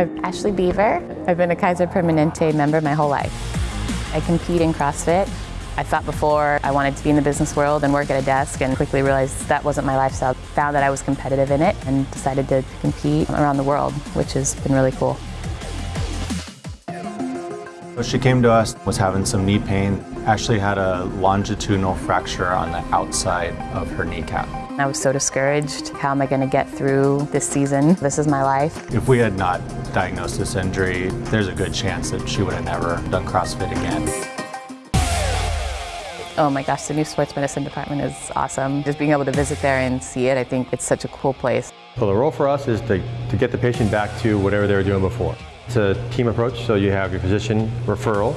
I'm Ashley Beaver. I've been a Kaiser Permanente member my whole life. I compete in CrossFit. I thought before I wanted to be in the business world and work at a desk and quickly realized that wasn't my lifestyle. Found that I was competitive in it and decided to compete around the world, which has been really cool. She came to us, was having some knee pain, actually had a longitudinal fracture on the outside of her kneecap. I was so discouraged. How am I going to get through this season? This is my life. If we had not diagnosed this injury, there's a good chance that she would have never done CrossFit again. Oh my gosh, the new sports medicine department is awesome. Just being able to visit there and see it, I think it's such a cool place. So the role for us is to, to get the patient back to whatever they were doing before. It's a team approach, so you have your physician referral.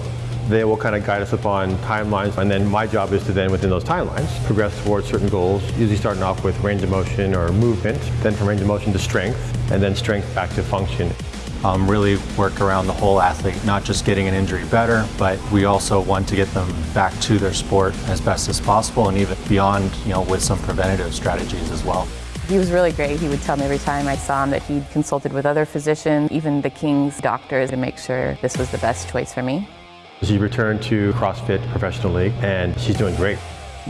They will kind of guide us upon timelines, and then my job is to then, within those timelines, progress towards certain goals, usually starting off with range of motion or movement, then from range of motion to strength, and then strength back to function. Um, really work around the whole athlete, not just getting an injury better, but we also want to get them back to their sport as best as possible and even beyond, you know, with some preventative strategies as well. He was really great. He would tell me every time I saw him that he'd consulted with other physicians, even the King's doctors, to make sure this was the best choice for me. She returned to CrossFit Professional League, and she's doing great.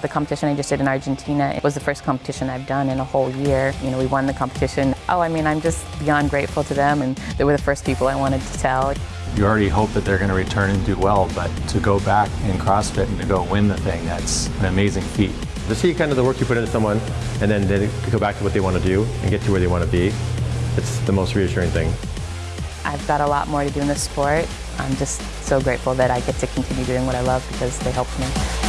The competition I just did in Argentina was the first competition I've done in a whole year. You know, we won the competition. Oh, I mean, I'm just beyond grateful to them, and they were the first people I wanted to tell. You already hope that they're going to return and do well, but to go back in CrossFit and to go win the thing, that's an amazing feat. To see kind of the work you put into someone and then they go back to what they want to do and get to where they want to be, it's the most reassuring thing. I've got a lot more to do in this sport. I'm just so grateful that I get to continue doing what I love because they helped me.